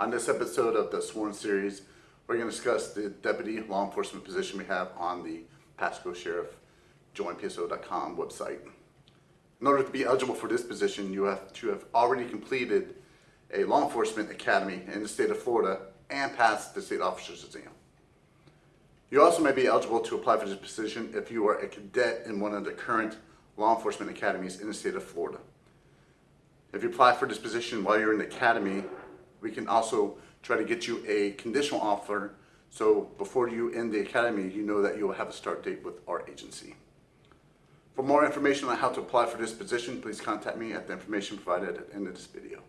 On this episode of the Sworn Series, we're going to discuss the deputy law enforcement position we have on the Pasco Sheriff joinpso.com website. In order to be eligible for this position, you have to have already completed a law enforcement academy in the state of Florida and passed the state officer's exam. You also may be eligible to apply for this position if you are a cadet in one of the current law enforcement academies in the state of Florida. If you apply for this position while you're in the academy, we can also try to get you a conditional offer so before you end the academy, you know that you'll have a start date with our agency. For more information on how to apply for this position, please contact me at the information provided at the end of this video.